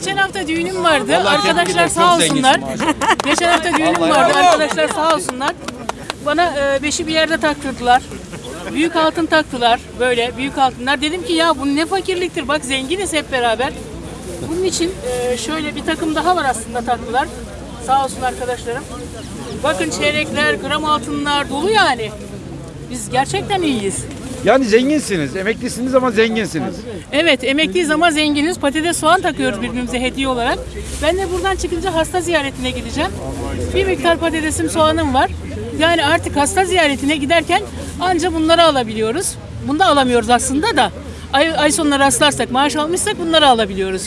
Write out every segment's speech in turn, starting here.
Geçen hafta düğünüm vardı. Vallahi Arkadaşlar sağ olsunlar. Geçen hafta düğünüm vardı. Arkadaşlar sağ olsunlar. Bana e, beşi bir yerde taktırdılar. Büyük altın taktılar. Böyle büyük altınlar. Dedim ki ya bu ne fakirliktir. Bak zenginiz hep beraber. Bunun için e, şöyle bir takım daha var aslında taktılar. Sağ olsun arkadaşlarım. Bakın çeyrekler, gram altınlar dolu yani. Biz gerçekten iyiyiz. Yani zenginsiniz. Emeklisiniz ama zenginsiniz. Evet emekliyiz ama zenginiz. Patates soğan takıyoruz birbirimize hediye olarak. Ben de buradan çıkınca hasta ziyaretine gideceğim. Bir miktar patatesim soğanım var. Yani artık hasta ziyaretine giderken anca bunları alabiliyoruz. Bunu da alamıyoruz aslında da. Ay, ay sonuna rastlarsak, maaş almışsak bunları alabiliyoruz.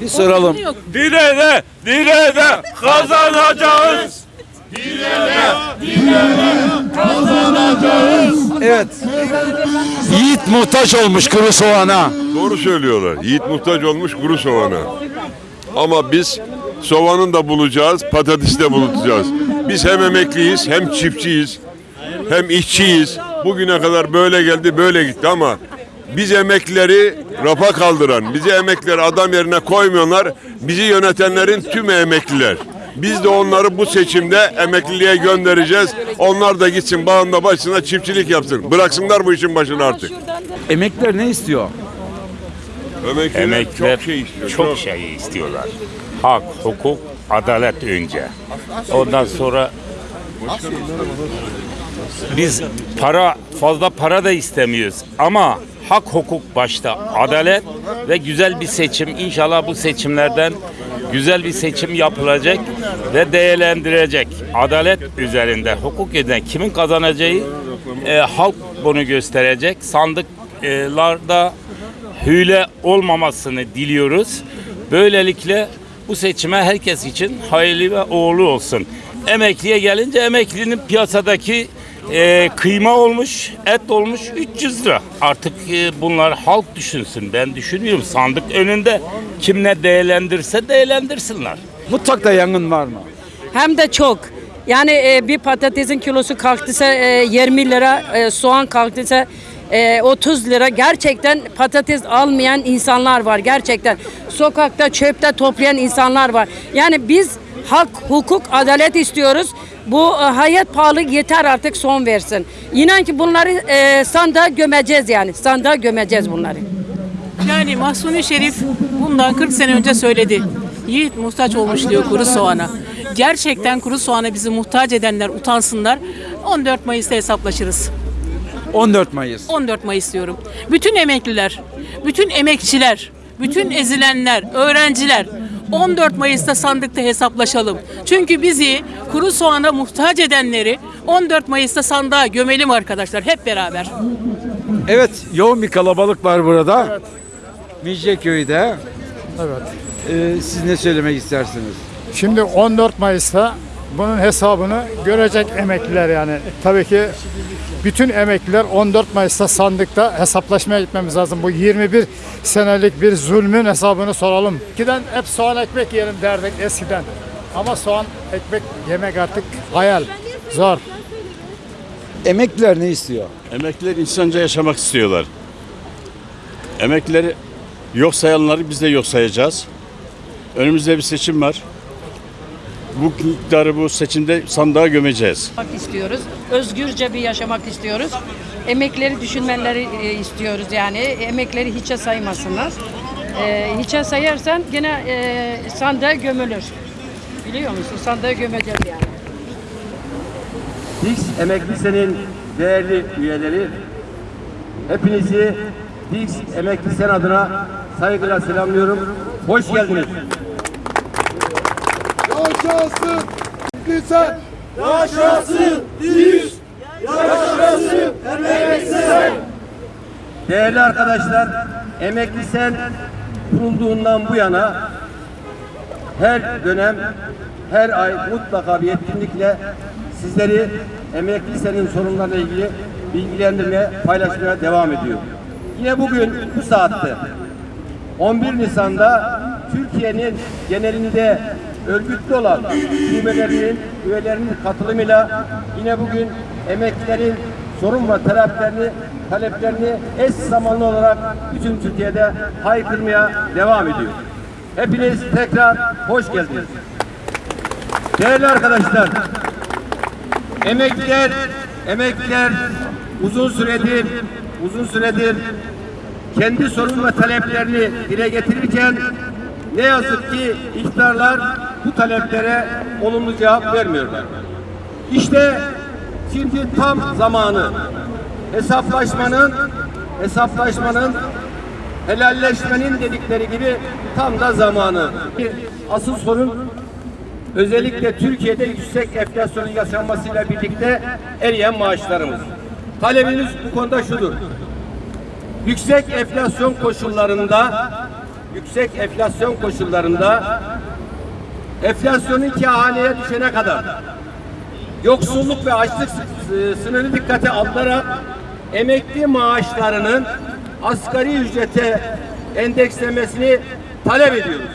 Bir soralım. Onun için Yok. Direne, direne kazanacağız. Evet. Yiğit muhtaç olmuş kuru soğana. Doğru söylüyorlar. Yiğit muhtaç olmuş kuru soğana. Ama biz soğanın da bulacağız, patatesi de bulacağız. Biz hem emekliyiz, hem çiftçiyiz, hem işçiyiz. Bugüne kadar böyle geldi, böyle gitti ama biz emeklileri rafa kaldıran, bizi emeklileri adam yerine koymuyorlar. Bizi yönetenlerin tüm emekliler. Biz de onları bu seçimde emekliliğe göndereceğiz. Onlar da gitsin bağında başına çiftçilik yapsın. Bıraksınlar bu işin başını artık. Emekliler ne istiyor? Emekliler, Emekliler çok şey istiyor. çok şey istiyorlar. Hak, hukuk, adalet önce. Ondan sonra biz para fazla para da istemiyoruz ama hak hukuk başta adalet ve güzel bir seçim İnşallah bu seçimlerden güzel bir seçim yapılacak ve değerlendirecek adalet üzerinde hukuk eden kimin kazanacağı e, halk bunu gösterecek sandıklarda hüle olmamasını diliyoruz. Böylelikle bu seçime herkes için hayırlı ve uğurlu olsun. Emekliye gelince emeklinin piyasadaki e, kıyma olmuş, et olmuş 300 lira. Artık e, bunlar halk düşünsün. Ben düşünmüyorum. Sandık önünde kim ne değerlendirse değerlendirsinler. Mutfakta yangın var mı? Hem de çok. Yani e, bir patatesin kilosu kalktıysa e, 20 lira, e, soğan kalktıysa e, 30 lira. Gerçekten patates almayan insanlar var gerçekten. Sokakta çöpte toplayan insanlar var. Yani biz hak, hukuk, adalet istiyoruz. Bu e, hayat pahalı yeter artık son versin. İnan ki bunları e, sandığa gömeceğiz yani. Sandığa gömeceğiz bunları. Yani Mahsuni Şerif bundan 40 sene önce söyledi. Yiğit muhtaç olmuş diyor kuru soğana. Gerçekten kuru soğana bizi muhtaç edenler utansınlar. 14 Mayıs'ta hesaplaşırız. 14 Mayıs. 14 Mayıs diyorum. Bütün emekliler, bütün emekçiler, bütün ezilenler, öğrenciler 14 Mayıs'ta sandıkta hesaplaşalım. Çünkü bizi kuru soğana muhtaç edenleri 14 Mayıs'ta sandığa gömelim arkadaşlar hep beraber. Evet, yoğun bir kalabalık var burada. Evet. Midyeköy'de. Evet. Ee, siz ne söylemek istersiniz? Şimdi 14 Mayıs'ta bunun hesabını görecek emekliler yani. Tabii ki bütün emekliler 14 Mayıs'ta sandıkta hesaplaşmaya gitmemiz lazım. Bu 21 senelik bir zulmün hesabını soralım. Eskiden hep soğan ekmek yiyelim derdik eskiden. Ama soğan ekmek yemek artık hayal. Zor. Emekliler ne istiyor? Emekliler insanca yaşamak istiyorlar. Emeklileri yok sayanları biz de yok sayacağız. Önümüzde bir seçim var. Bu iktidarı bu seçimde sandığa gömeceğiz. istiyoruz. Özgürce bir yaşamak istiyoruz. Emekleri düşünmeleri e, istiyoruz yani. Emekleri hiçe saymasınlar. E, hiçe sayarsan gene e, sandığa gömülür. Biliyor musun? Sandığa gömeceğiz yani. Dix Emekli Sen'in değerli üyeleri, hepinizi Dix Emekli Sen adına saygıyla selamlıyorum. Hoş geldiniz. Yaşasın güzel. Yaşasın Dix. Yaşasın emekliler. Değerli arkadaşlar, Emekli Sen kurulduğundan bu yana her dönem, her ay mutlaka bir etkinlikle sizleri Emekli Sen'in sorunlarıyla ilgili bilgilendirmeye, paylaşmaya devam ediyor. Yine bugün bu saatte 11 Nisan'da Türkiye'nin genelinde örgütlü olan şubelerinin, üyelerinin katılımıyla yine bugün emeklilerin sorun ve taleplerini, taleplerini eş zamanlı olarak bütün Türkiye'de haykırmaya devam ediyor. Hepiniz tekrar hoş geldiniz. Değerli arkadaşlar, emekliler, emekliler uzun süredir, uzun süredir kendi sorun ve taleplerini dile getirirken ne yazık ki iktidarlar bu taleplere olumlu cevap vermiyorlar. İşte şimdi tam zamanı hesaplaşmanın hesaplaşmanın helalleşmenin dedikleri gibi tam da zamanı. Asıl sorun özellikle Türkiye'de yüksek enflasyonun yaşanmasıyla birlikte eriyen maaşlarımız. Talebimiz bu konuda şudur. Yüksek enflasyon koşullarında yüksek enflasyon koşullarında enflasyonun iki haneye düşene kadar yoksulluk ve açlık sı- sınırı dikkate alınarak emekli maaşlarının asgari ücrete endekslemesini talep ediyoruz.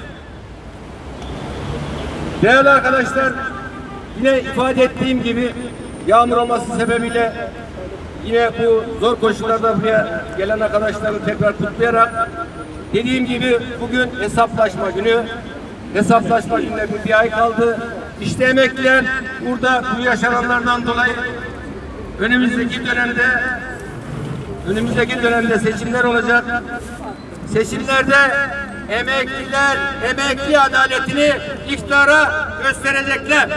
Değerli arkadaşlar, yine ifade ettiğim gibi yağmur olması sebebiyle yine bu zor koşullarda buraya gelen arkadaşları tekrar kutlayarak dediğim gibi bugün hesaplaşma günü. Hesaplaşma gününe bir, ay kaldı. İşte emekliler burada bu yaşananlardan dolayı önümüzdeki dönemde önümüzdeki dönemde seçimler olacak. Seçimlerde emekliler emekli adaletini iktidara gösterecekler.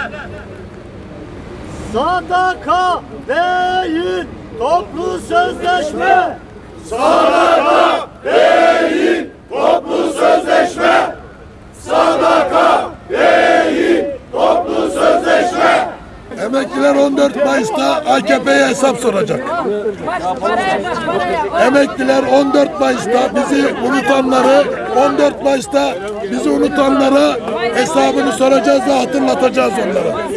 Sadaka değil, toplu sözleşme. Emekliler 14 Mayıs'ta AKP'ye hesap soracak. Emekliler 14 Mayıs'ta bizi unutanları 14 Mayıs'ta bizi unutanlara hesabını soracağız ve hatırlatacağız onlara.